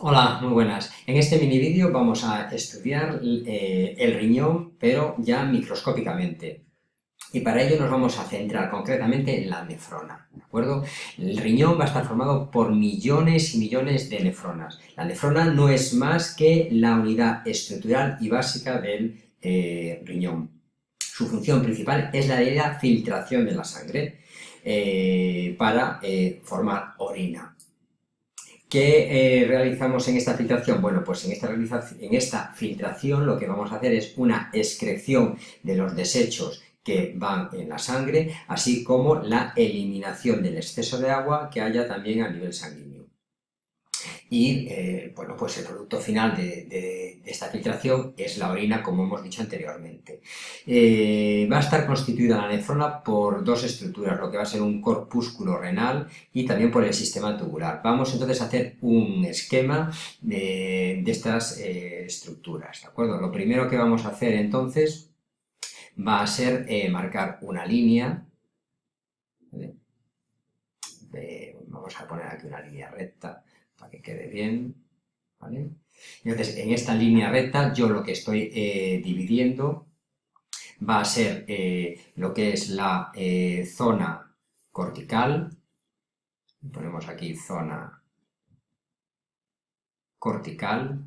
Hola, muy buenas. En este mini vídeo vamos a estudiar eh, el riñón, pero ya microscópicamente. Y para ello nos vamos a centrar concretamente en la nefrona, ¿de acuerdo? El riñón va a estar formado por millones y millones de nefronas. La nefrona no es más que la unidad estructural y básica del eh, riñón. Su función principal es la de la filtración de la sangre eh, para formar orina. ¿Qué eh, realizamos en esta filtración? Bueno, pues en esta, en esta filtración lo que vamos a hacer es una excreción de los desechos que van en la sangre, así como la eliminación del exceso de agua que haya también a nivel sanguíneo y eh, bueno, pues el producto final de, esta filtración es la orina, como hemos dicho anteriormente. Eh, va a estar constituida la nefrona por dos estructuras, lo que va a ser un corpúsculo renal y también por el sistema tubular. Vamos entonces a hacer un esquema de, estas eh, estructuras, ¿de acuerdo? Lo primero que vamos a hacer entonces va a ser marcar una línea, vamos a poner aquí una línea recta, para que quede bien, ¿vale? Entonces, en esta línea recta, yo lo que estoy eh, dividiendo va a ser eh, lo que es la eh, zona cortical, ponemos aquí zona cortical,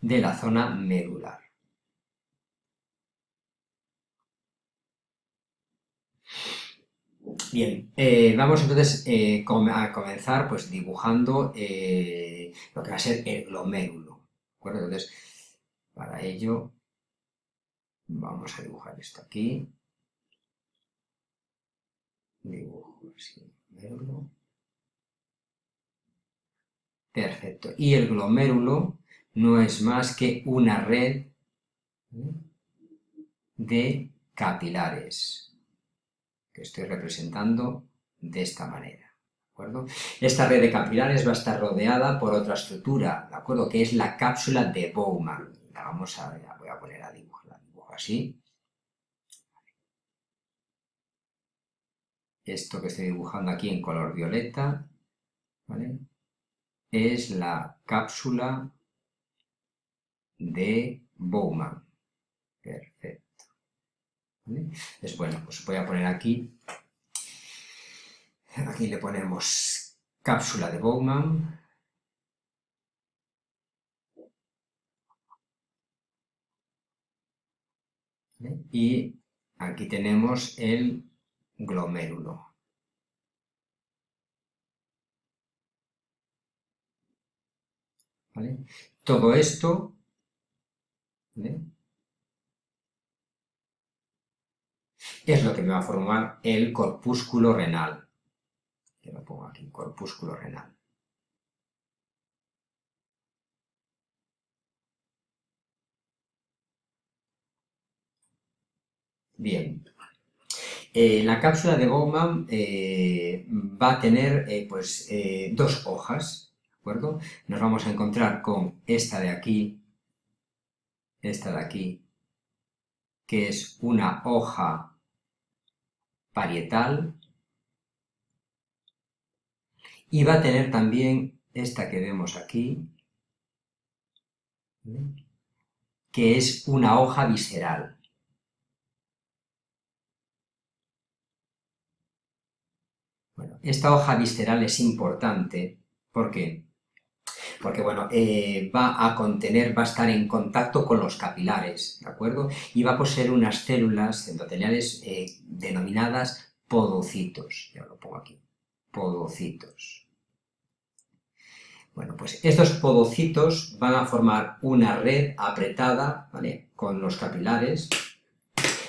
de la zona medular. Bien, eh, vamos entonces eh, a comenzar pues dibujando eh, lo que va a ser el glomérulo. ¿de? Entonces, para ello vamos a dibujar esto aquí. Dibujo así, glomérulo. Perfecto. Y el glomérulo no es más que una red de capilares que estoy representando de esta manera. ¿de acuerdo? Esta red de capilares va a estar rodeada por otra estructura, ¿de acuerdo? Que es la cápsula de Bowman. La vamos a, voy a poner a dibujar, la dibujo así. Esto que estoy dibujando aquí en color violeta, ¿vale? Es la cápsula de Bowman. Perfecto. Es bueno, pues voy a poner aquí, aquí le ponemos cápsula de Bowman, y aquí tenemos el glomérulo. Todo esto es lo que me va a formar el corpúsculo renal. Que lo pongo aquí, corpúsculo renal. Bien. Eh, la cápsula de Bowman eh, va a tener eh, pues, dos hojas, ¿de acuerdo? Nos vamos a encontrar con esta de aquí, esta de aquí, que es una hoja parietal y va a tener también esta que vemos aquí, que es una hoja visceral. Bueno, esta hoja visceral es importante porque porque bueno, eh, va a contener, va a estar en contacto con los capilares, ¿de acuerdo? Y va a poseer unas células endoteliales eh, denominadas podocitos, ya lo pongo aquí, podocitos. Bueno, pues estos podocitos van a formar una red apretada, ¿vale? Con los capilares,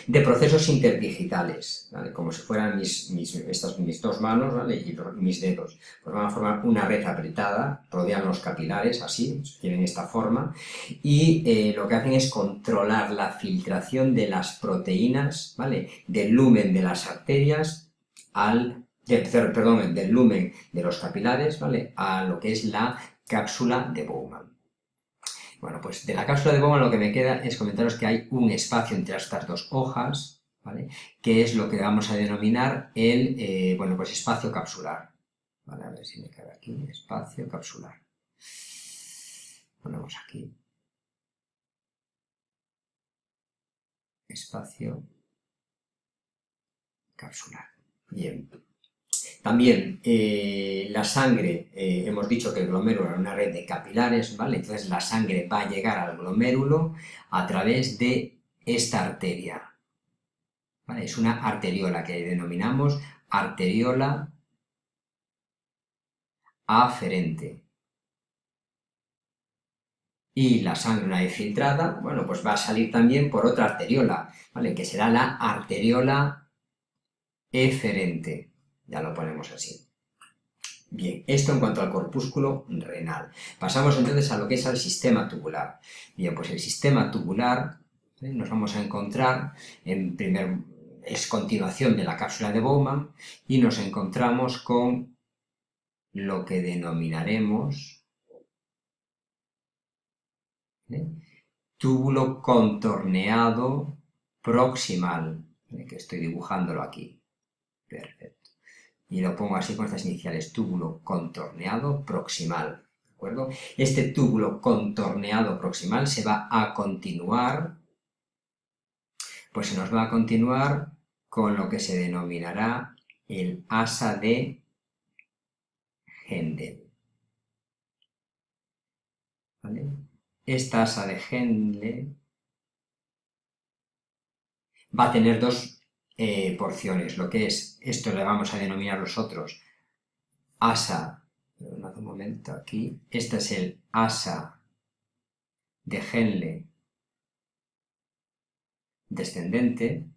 de procesos interdigitales, como si fueran mis, estas, mis dos manos y mis dedos. Pues van a formar una red apretada, rodean los capilares, así, tienen esta forma, y eh, lo que hacen es controlar la filtración de las proteínas, ¿vale? del lumen de las arterias al perdón, del lumen de los capilares, ¿vale? A lo que es la cápsula de Bowman. Bueno, pues de la cápsula de Bowman lo que me queda es comentaros que hay un espacio entre estas dos hojas, ¿vale? que es lo que vamos a denominar el eh, bueno, pues espacio capsular. Vale, a ver si me cabe aquí, espacio capsular. Ponemos aquí. Espacio capsular. Bien. También eh, la sangre, eh, hemos dicho que el glomérulo era una red de capilares, ¿vale? Entonces la sangre va a llegar al glomérulo a través de esta arteria. ¿vale? Es una arteriola que denominamos arteriola aferente. Y la sangre una vez filtrada, bueno, pues va a salir también por otra arteriola, ¿vale? Que será la arteriola eferente. Ya lo ponemos así. Bien, esto en cuanto al corpúsculo renal. Pasamos entonces a lo que es el sistema tubular. Bien, pues el sistema tubular ¿eh? nos vamos a encontrar en primer es continuación de la cápsula de Bowman y nos encontramos con lo que denominaremos ¿eh? túbulo contorneado proximal, ¿eh? que estoy dibujándolo aquí. Perfecto. Y lo pongo así con estas iniciales, túbulo contorneado proximal. ¿De acuerdo? Este túbulo contorneado proximal se va a continuar, pues se nos va a continuar con lo que se denominará el asa de Hendel. Esta asa de Hendel va a tener dos eh, porciones, lo que es, esto le vamos a denominar nosotros asa, un momento aquí, este es el asa de Henle descendente,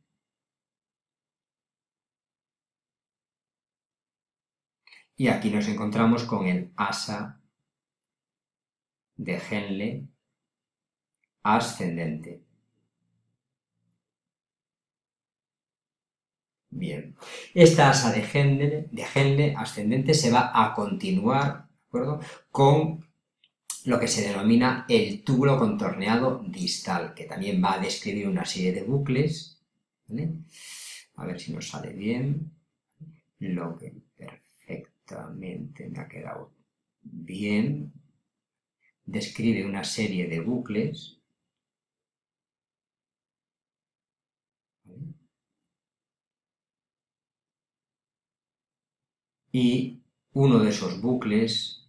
Y aquí nos encontramos con el asa de Henle ascendente. Bien, esta asa de Henle, de ascendente se va a continuar acuerdo? con lo que se denomina el túbulo contorneado distal, que también va a describir una serie de bucles. A ver si nos sale bien. Lo que, me ha quedado bien. Describe una serie de bucles. Y uno de esos bucles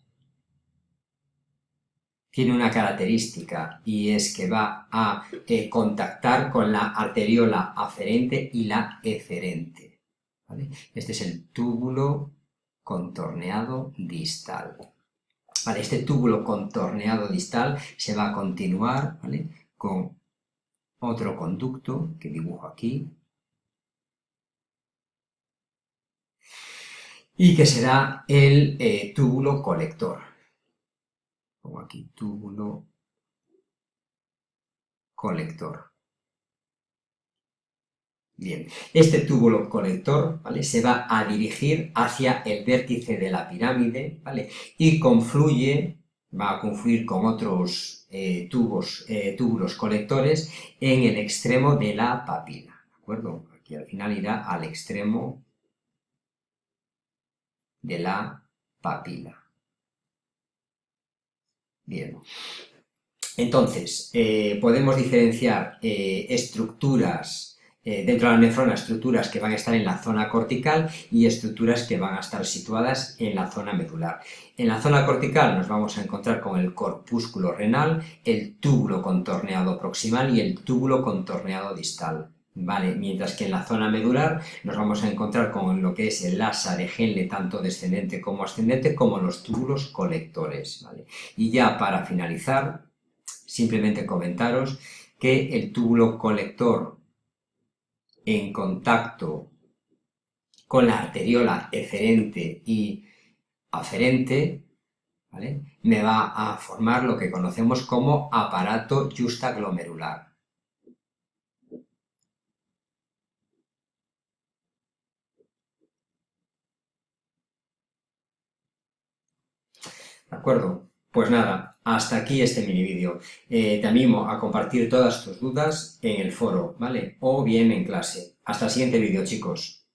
tiene una característica y es que va a eh, contactar con la arteriola aferente y la eferente. Este es el túbulo contorneado distal. Este túbulo contorneado distal se va a continuar con otro conducto que dibujo aquí y que será el eh, túbulo colector. Pongo aquí túbulo colector. Bien, este túbulo colector ¿vale? se va a dirigir hacia el vértice de la pirámide ¿vale? y confluye, va a confluir con otros eh, tubos, eh, túbulos colectores en el extremo de la papila. ¿De acuerdo? Aquí al final irá al extremo de la papila. Bien. Entonces, eh, podemos diferenciar estructuras eh, dentro de la nefrona estructuras que van a estar en la zona cortical y estructuras que van a estar situadas en la zona medular. En la zona cortical nos vamos a encontrar con el corpúsculo renal, el túbulo contorneado proximal y el túbulo contorneado distal. ¿Vale? Mientras que en la zona medular nos vamos a encontrar con lo que es el asa de Henle, tanto descendente como ascendente, como los túbulos colectores. Y ya para finalizar, simplemente comentaros que el túbulo colector en contacto con la arteriola eferente y aferente, me va a formar lo que conocemos como aparato justaglomerular. ¿De acuerdo? Pues nada, hasta aquí este mini vídeo. Eh, te animo a compartir todas tus dudas en el foro, ¿vale? O bien en clase. Hasta el siguiente vídeo, chicos.